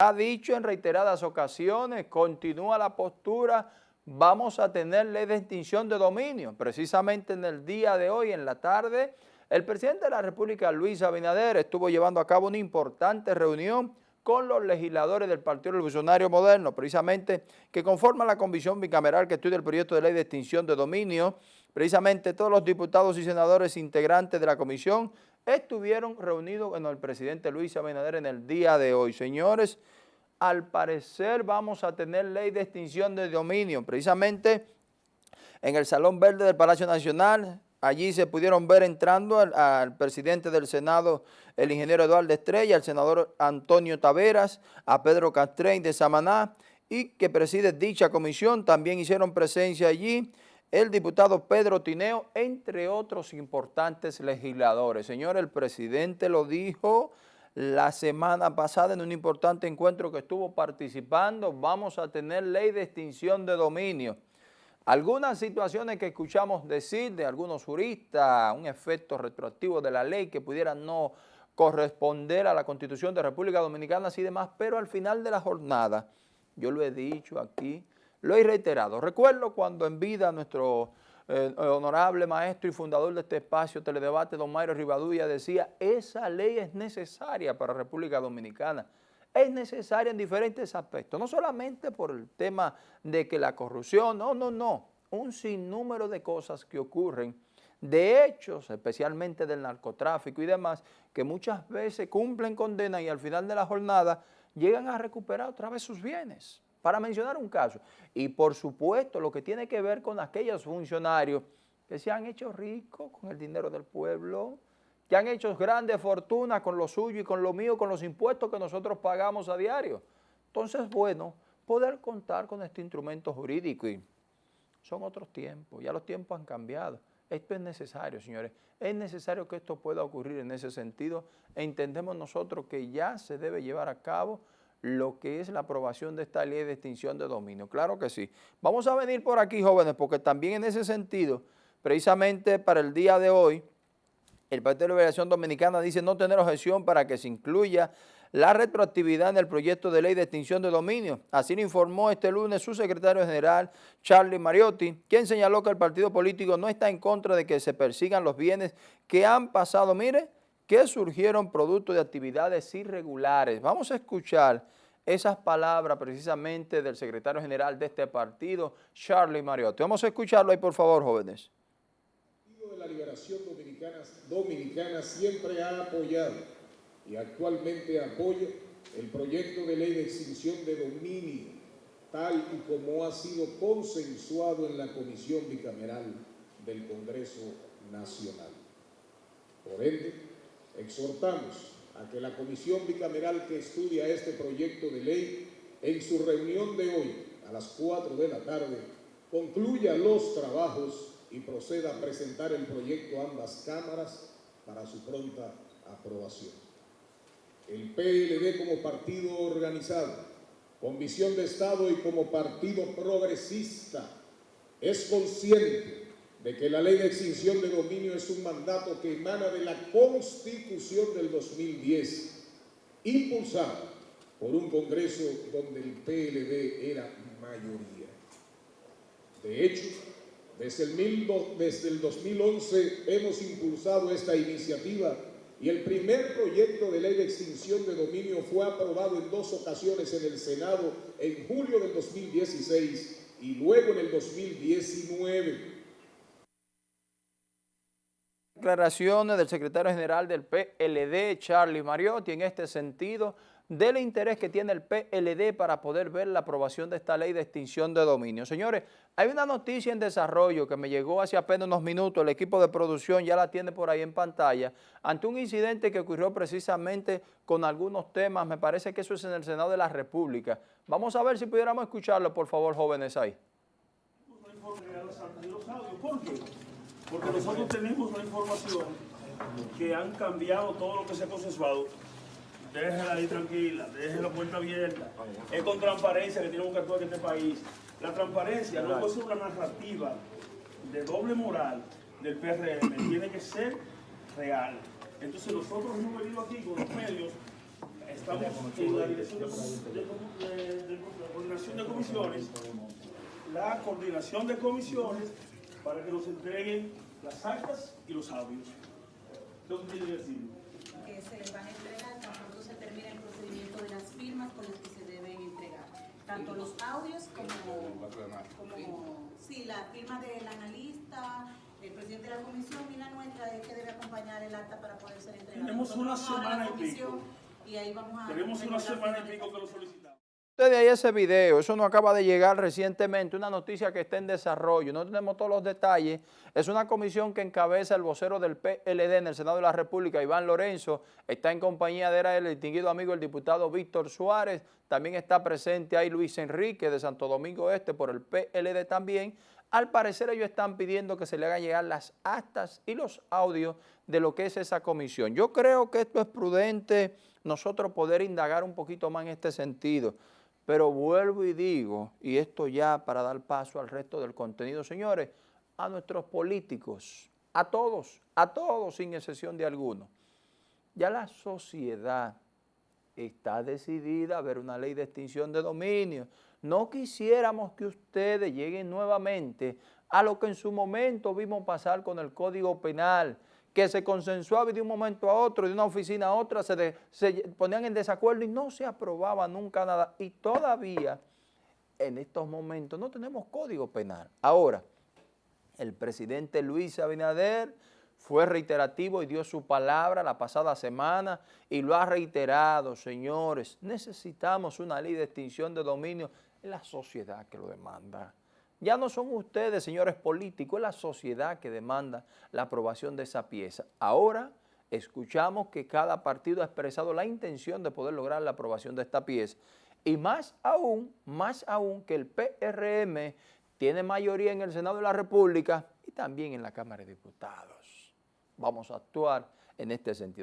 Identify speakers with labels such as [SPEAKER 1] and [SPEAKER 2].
[SPEAKER 1] ha dicho en reiteradas ocasiones, continúa la postura, vamos a tener ley de extinción de dominio. Precisamente en el día de hoy, en la tarde, el presidente de la República, Luis Abinader, estuvo llevando a cabo una importante reunión con los legisladores del Partido Revolucionario Moderno, precisamente que conforman la comisión bicameral que estudia el proyecto de ley de extinción de dominio. Precisamente todos los diputados y senadores integrantes de la comisión estuvieron reunidos con el presidente Luis Abinader en el día de hoy. Señores, al parecer vamos a tener ley de extinción de dominio. Precisamente en el Salón Verde del Palacio Nacional, allí se pudieron ver entrando al, presidente del Senado, el ingeniero Eduardo Estrella, al senador Antonio Taveras, a Pedro Castrein de Samaná, y que preside dicha comisión, también hicieron presencia allí el diputado Pedro Tineo, entre otros importantes legisladores. Señor, el presidente lo dijo la semana pasada en un importante encuentro que estuvo participando, vamos a tener ley de extinción de dominio. Algunas situaciones que escuchamos decir de algunos juristas, un efecto retroactivo de la ley que pudiera no corresponder a la Constitución de República Dominicana y demás, pero al final de la jornada, yo lo he dicho aquí, lo he reiterado. Recuerdo cuando en vida nuestro eh, honorable maestro y fundador de este espacio Teledebate, don Mayro Rivadulla, decía, esa ley es necesaria para la República Dominicana. Es necesaria en diferentes aspectos, no solamente por el tema de que la corrupción, no, no, no, un sinnúmero de cosas que ocurren, de hechos, especialmente del narcotráfico y demás, que muchas veces cumplen condena y al final de la jornada llegan a recuperar otra vez sus bienes para mencionar un caso. Y por supuesto lo que tiene que ver con aquellos funcionarios que se han hecho ricos con el dinero del pueblo, que han hecho grandes fortunas con lo suyo y con lo mío, con los impuestos que nosotros pagamos a diario. Entonces, bueno, poder contar con este instrumento jurídico y son otros tiempos, ya los tiempos han cambiado. Esto es necesario, señores. Es necesario que esto pueda ocurrir en ese sentido. Entendemos nosotros que ya se debe llevar a cabo lo que es la aprobación de esta ley de extinción de dominio. Claro que sí. Vamos a venir por aquí, jóvenes, porque también en ese sentido, precisamente para el día de hoy, el Partido de Liberación Dominicana dice no tener objeción para que se incluya la retroactividad en el proyecto de ley de extinción de dominio. Así lo informó este lunes su secretario general, Charlie Mariotti, quien señaló que el partido político no está en contra de que se persigan los bienes que han pasado, mire, que surgieron producto de actividades irregulares. Vamos a escuchar esas palabras precisamente del secretario general de este partido, Charlie Mariotti. Vamos a escucharlo ahí, por favor, jóvenes.
[SPEAKER 2] El Partido de la Liberación Dominicana, Dominicana siempre ha apoyado y actualmente apoya el proyecto de ley de extinción de dominio, tal y como ha sido consensuado en la Comisión Bicameral del Congreso Nacional. Por ende, exhortamos a que la comisión bicameral que estudia este proyecto de ley en su reunión de hoy a las 4 de la tarde concluya los trabajos y proceda a presentar el proyecto a ambas cámaras para su pronta aprobación. El PLD como partido organizado, con visión de Estado y como partido progresista, es consciente de que la ley de extinción de dominio es un mandato que emana de la Constitución del 2010, impulsado por un Congreso donde el PLD era mayoría. De hecho, desde el, desde el 2011 hemos impulsado esta iniciativa y el primer proyecto de ley de extinción de dominio fue aprobado en dos ocasiones en el Senado en julio del 2016 y luego en el 2019
[SPEAKER 1] declaraciones del secretario general del PLD, Charlie Mariotti, en este sentido, del interés que tiene el PLD para poder ver la aprobación de esta ley de extinción de dominio. Señores, hay una noticia en desarrollo que me llegó hace apenas unos minutos, el equipo de producción ya la tiene por ahí en pantalla, ante un incidente que ocurrió precisamente con algunos temas, me parece que eso es en el Senado de la República. Vamos a ver si pudiéramos escucharlo, por favor, jóvenes ahí.
[SPEAKER 3] ¿Por qué? Porque nosotros tenemos una información que han cambiado todo lo que se ha consensuado. Déjenla ahí tranquila, déjenla la puerta abierta. Es con transparencia que tenemos que actuar en este país. La transparencia no puede ser una narrativa de doble moral del PRM, tiene que ser real. Entonces nosotros hemos venido aquí con los medios estamos en la dirección de- de coordinación de comisiones, la coordinación de comisiones para que nos entreguen las actas y los audios. ¿Qué tiene que decir?
[SPEAKER 4] que se les van a entregar tan pronto se termine el procedimiento de las firmas con las que se deben entregar. Tanto los audios como, como sí, la firma del analista, el presidente de la comisión y la nuestra es que debe acompañar el acta para poder ser entregada.
[SPEAKER 3] Tenemos una semana y pico.
[SPEAKER 4] Y ahí vamos a...
[SPEAKER 3] Tenemos una semana y pico que lo solicitamos.
[SPEAKER 1] Ustedes ahí ese video, eso no acaba de llegar recientemente, una noticia que está en desarrollo, no tenemos todos los detalles. Es una comisión que encabeza el vocero del PLD en el Senado de la República, Iván Lorenzo, está en compañía de el distinguido amigo el diputado Víctor Suárez, también está presente ahí Luis Enrique de Santo Domingo Este por el PLD también. Al parecer ellos están pidiendo que se le hagan llegar las actas y los audios de lo que es esa comisión. Yo creo que esto es prudente nosotros poder indagar un poquito más en este sentido. Pero vuelvo y digo, y esto ya para dar paso al resto del contenido, señores, a nuestros políticos, a todos, a todos sin excepción de alguno. Ya la sociedad está decidida a ver una ley de extinción de dominio. No quisiéramos que ustedes lleguen nuevamente a lo que en su momento vimos pasar con el Código Penal, que se consensuaba y de un momento a otro, de una oficina a otra, se, se ponían en desacuerdo y no se aprobaba nunca nada. Y todavía, en estos momentos, no tenemos Código Penal. Ahora, el presidente Luis Abinader fue reiterativo y dio su palabra la pasada semana y lo ha reiterado, señores, necesitamos una ley de extinción de dominio, es la sociedad que lo demanda. Ya no son ustedes, señores políticos, es la sociedad que demanda la aprobación de esa pieza. Ahora escuchamos que cada partido ha expresado la intención de poder lograr la aprobación de esta pieza. Y más aún, más aún que el PRM tiene mayoría en el Senado de la República y también en la Cámara de Diputados. Vamos a actuar en este sentido.